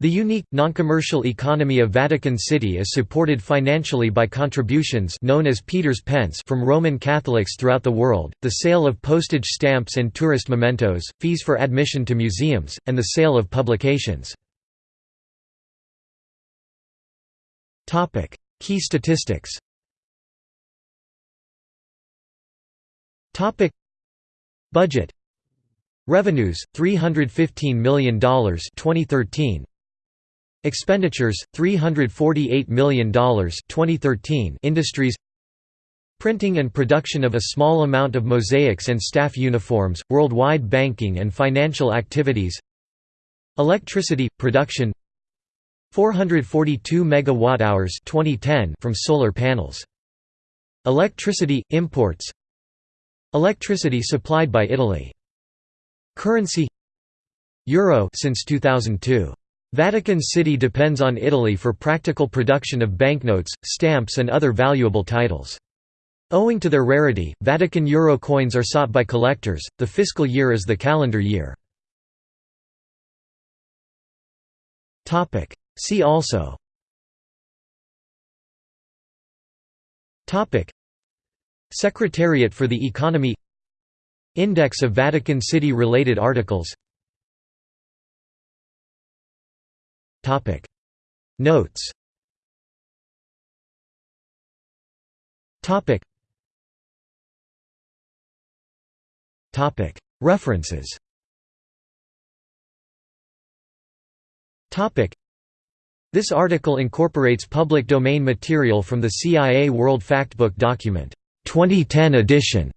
The unique, non-commercial economy of Vatican City is supported financially by contributions known as Peter's Pence from Roman Catholics throughout the world, the sale of postage stamps and tourist mementos, fees for admission to museums, and the sale of publications. Key statistics Budget Revenues $315 million 2013 Expenditures $348 million 2013 Industries Printing and production of a small amount of mosaics and staff uniforms, worldwide banking and financial activities Electricity production 442 megawatt-hours 2010 from solar panels. Electricity imports Electricity supplied by Italy. Currency Euro since 2002. Vatican City depends on Italy for practical production of banknotes, stamps and other valuable titles. Owing to their rarity, Vatican euro coins are sought by collectors. The fiscal year is the calendar year. Topic: See also Topic Secretariat for the Economy Index of Vatican City related articles Topic. Notes. Topic. Topic. References. Topic. This article incorporates public domain material from the CIA World Factbook document 2010 edition